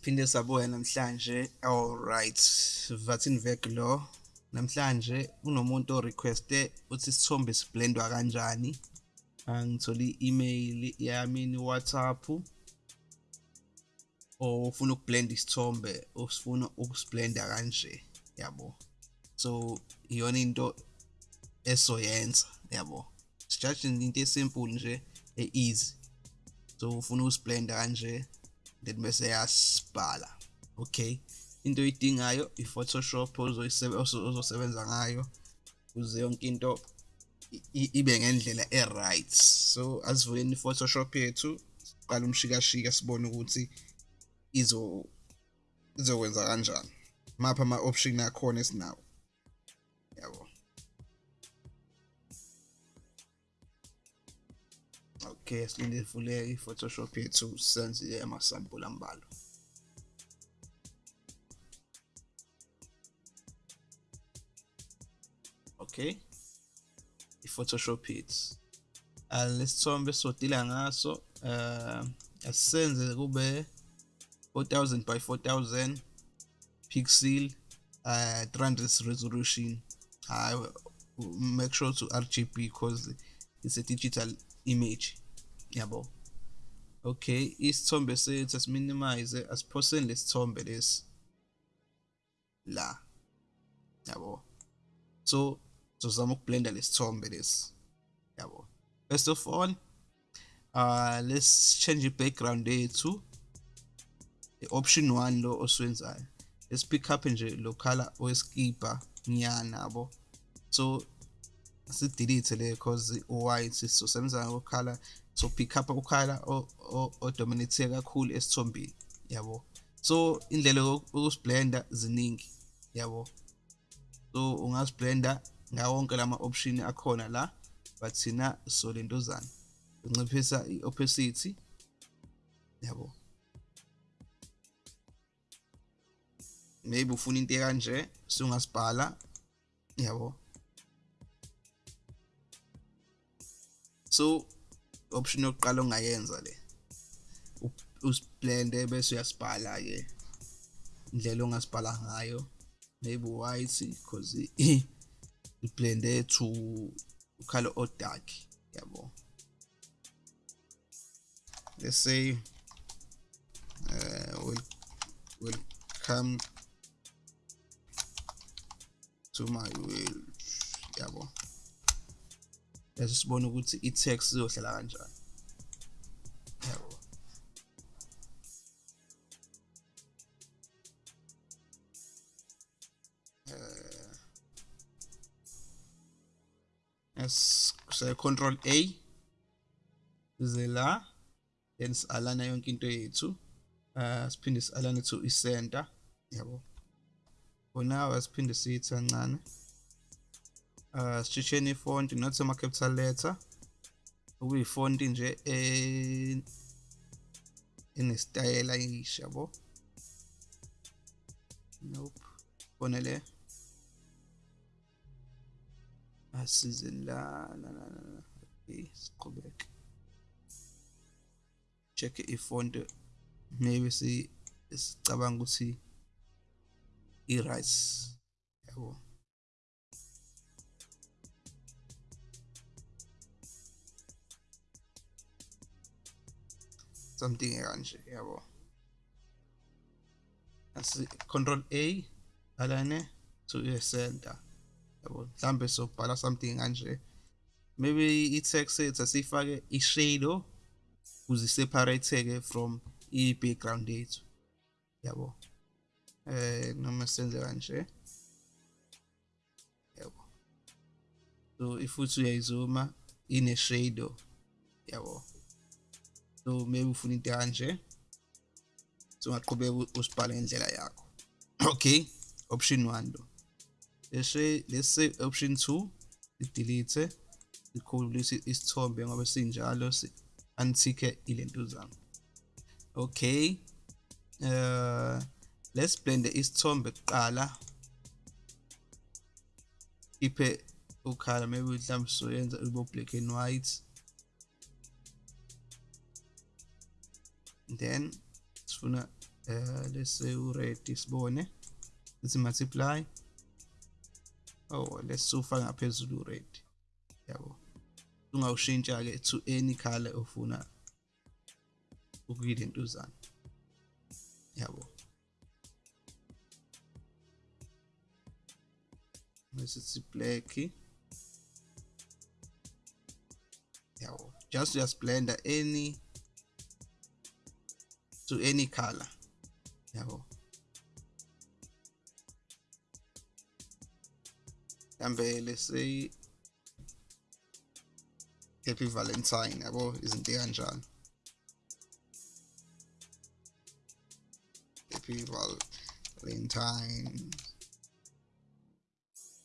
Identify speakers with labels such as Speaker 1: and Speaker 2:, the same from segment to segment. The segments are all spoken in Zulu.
Speaker 1: Siphinde sabuya namhlanje alright Vatin Vek lo. Namhlanje kunomuntu o-requeste uthi isithombe siblendwa kanjani? Angithole i-email yami ni-WhatsApp ofuna ukublenda isithombe usifuna ukusiblenda kanje yabo. So iyona into esoyenza yabo. Sijaji into esimple nje e-easy. So ufuna ukusiblenda kanje then bese yasibhala okay? Into oyidingayo i-photoshop ozosebenza ngayo ukuze yonke into ibe ngendlela e-right. So asivuleni i-photoshop yethu siqala umshikashika sibone ukuthi izo izokwenza kanjani. Mapha ama-option akhona esinawo. Yabo. Okay? Silinde ivuleke i-photoshop yethu senze amasampula ambalwa okay i-photoshop yethu lesithombe sodila ngaso uh asisenze kube 4000 by 4000 pixel uh 300 resolution. Uh, make sure to RGB because it's a digital image yabo. Okay isithombe sethu asiminimize asiphoseni lesithombe lesi. La. Yabo. So sizozama ukublenda lesithombe lesi. Yabo. First of all uh let's change the background yethu. I-option 1 lo osiwenzayo let's pick up nje lo color weskipa nyana yabo. So sidelete le because u-white sizosebenza ngokhala so pick up ukhala odominate kakhulu esithombeni yabo? So indlela yokusiblenda ziningi yabo? So ungasiblenda ngawonke lama option akhona la but thina so lentozana unciphisa i-opacity yabo? Maybe ufuna into kanje sungasibhala yabo? So option yokuqala ongayenza le usiblende bese uyasibhala ke indlela ongasibhala ngayo maybe white because iblende to color o dark yabo. Let's say uh, will welcome to my will yabo. Bese sibone ukuthi i-text izohlala kanjani. Yabo yes say control A ize la then si-alana yonke into yethu uh siphinde si-alane to i-center yabo. For now asiphinde siyithi kancane. Uh sishesheni ifont not ama capital letter okuyifonti nje enesitayela isha yabo? Nope. Bona le? Asize la la la la okay siqhubeke. Check ifont maybe si sicabanga ukuthi i-right yabo? Something kanje yabo asi control A alane to i-center yabo mhlambe sobhala something kanje maybe i-text ethu asifake i-shadow ukuze separate-ke from i-background yethu yabo eh noma senze kanje yabo. So ifuthi uyayizuma ine shadow yabo so maybe ufuna into kanje so ungaqhubeka usibhale ngendlela yakho. Okay? Option 1 lo bese let's say option 2 delete ikhulise isithombe ngoba sinjalo antike ilento zami. Okay? Uh let's blend isithombe kuqala. Iphe ukhala maybe mhlawumbe soyenza ube black and white. Then sifuna uh, let's say uready sibone let's multiply. Oh let's ufaka ngaphezulu uready yabo. Ungawushintsha ke to any color ofuna ukuyilentuzana yabo. Masithi black. Yabo. Just just blender any to any color. Yabo. Mhlambe let's say happy valentine yabo izinto kanjalo happy valentine.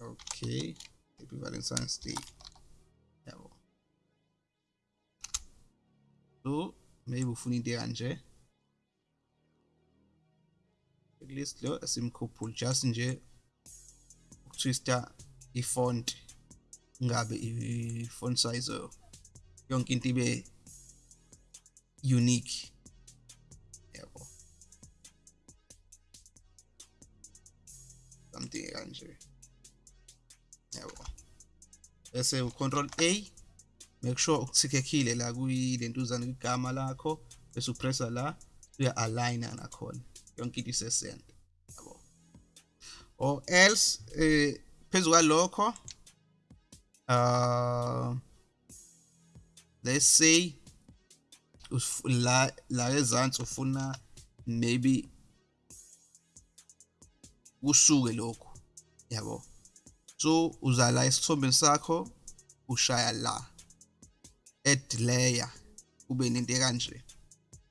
Speaker 1: Okay happy valentine's day yabo. So maybe ufuna into kanje least lo simkhuphule just nje ukutwista i-font ngabe i-font size yonke into ibe unique. Yabo something kanje yabo bese u-control A make sure ukuthikekile la kuyilentuzana kwigama lakho bese upressa la uya aligna nakhona. Yonke into isesenta yabo. Or else eh phezulu kwalokho uh let's say la la ezansi ufuna maybe kusuke lokho yabo. So uzala isithombeni sakho ushaya la. Add layer ube nento kanje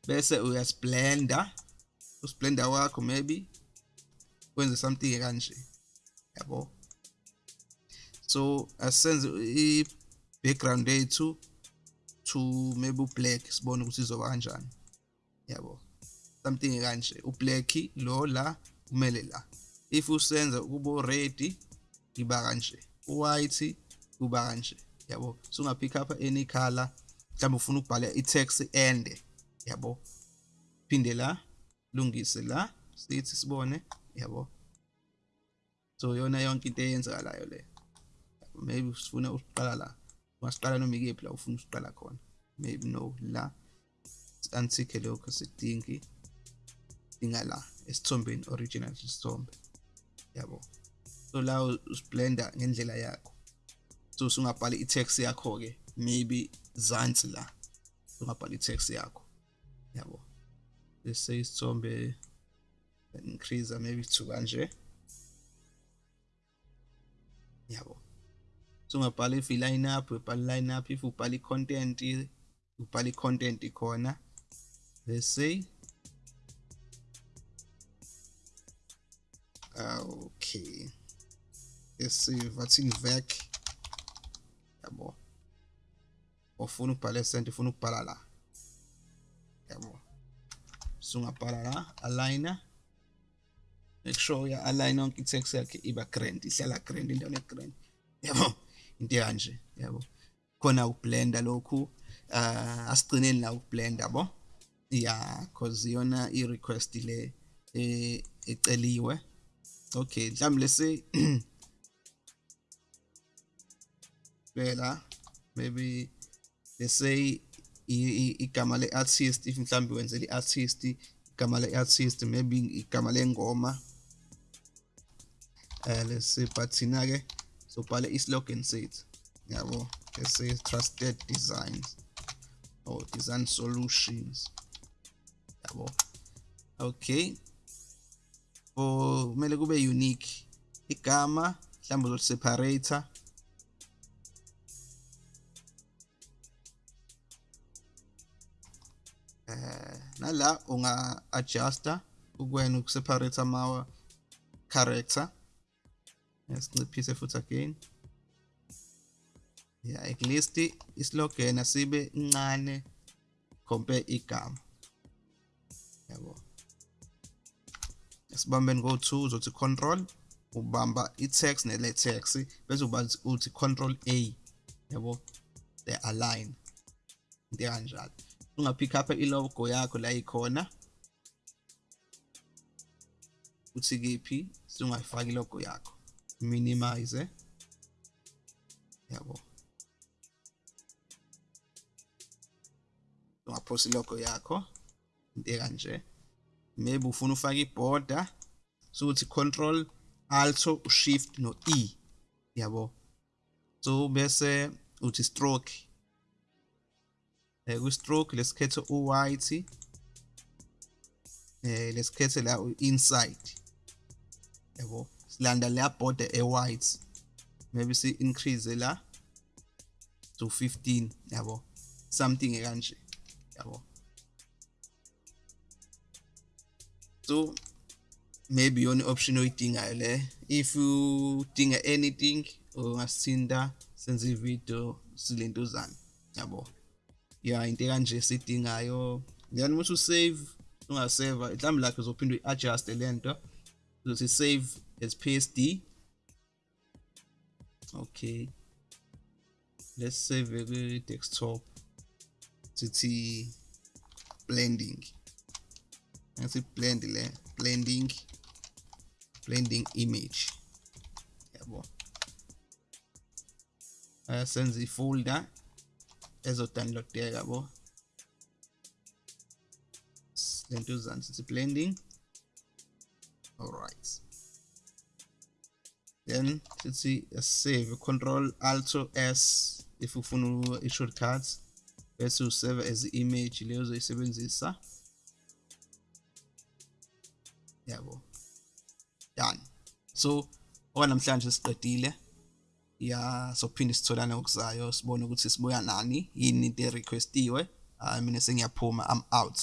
Speaker 1: bese uyasblender usblender wakho maybe wenze something kanje yabo? So asenze i background yethu to maybe ublack sibone ukuthi izoba kanjani. Yabo? Something kanje ublack lo la kumele la. If usenza kubo red iba kanje. White kuba kanje. Yabo? So unga pick up any color. Mhlawumbe ufuna ukubhala i-text ende. Yabo? Phinde la. Lungise la sithi sibone yabo. So yona yonke into eyenzakalayo le. Maybe usifuna usiqala la. Ungasiqala noma ikephi la ufuna usiqala khona. Maybe no la. Antique lokho sidingi dinga la esithombeni original isithombe yabo. So la usiblender ngendlela yakho. So usungabhala i-text yakho ke maybe zansi la. Ungabhala i-text yakho. Yabo. Let's say isithombe increase maybe to kanje yabo. So ungabhala if i-line up ubhala line up if ubhala i-content ubhala i-content khona let's say. Okay. Let's say vathini vec yabo. Ufuna ukubhala esente ufuna ukubhala la. Yabo. Sungabhala la aligner. Make sure uya align yonke i-text yakhe iba grand ihlala grand indawo ne-grand yabo into yabo khona ukublenda lokhu uh asigcineni la ukublenda yabo yeah cause yona i-request le eceliwe. Okay mhlawumbe lese phela maybe let's say igama le-artist if mhlawumbe wenzela i-artist igama le-artist maybe igama lengoma. Uh, let's say but thina ke sobhala islogan sethu yabo let's say trusted designs or design solutions yabo. Okay for kumele kube unique igama mhlawumbe uzoseparator nala unga adjuster ukwena ukuseparate ama character. Yasinciphise futhi again. Yeah at least islogan asibe incane compare igama. Yabo. Esibambeni go2 uzothi control ubamba i-text nele-text bese uthi control A. Yabo the align. Into kanjalo ungapick up i-logo yakho la ikhona. Uthi kephi? Singayifaki logo yakho. Minimize. Yabo. Ungaphosi logo yakho. Into kanje maybe ufuna ufake iborder. Sokuthi control alt shift no e. Yabo. So bese uthi stroke. Eh ku stroke lesikhethe u white eh lesikhethe la inside yabo silanda le border e white maybe si increase la to 15 yabo something kanje yabo. So maybe yona option oyidingayo le. If you dinga anything ungasithinta senze ivideo silentuzana yabo. Ya into kanje sidingayo. Then uma usave ungasave mhlawumbe lakhe uzophinda uyi-adjust lento uzothi save as psd okay. Let's save kwi-desktop. Sithi blending. Ngathi blend le blending blending image. Yabo. Asenza ifolder ezodownloadeka yabo lento uzani sithi blending alright. Then sithi save. Control alt s if you ufuna i-shortcuts bese usave as image leyo ozoyisebenzisa yabo done. So okwanamhlanje siqedile ya sophinde sitholane okuzayo sibone ukuthi sibuya nani yini into erequestiwe? Mina sengiyaphuma i'm out.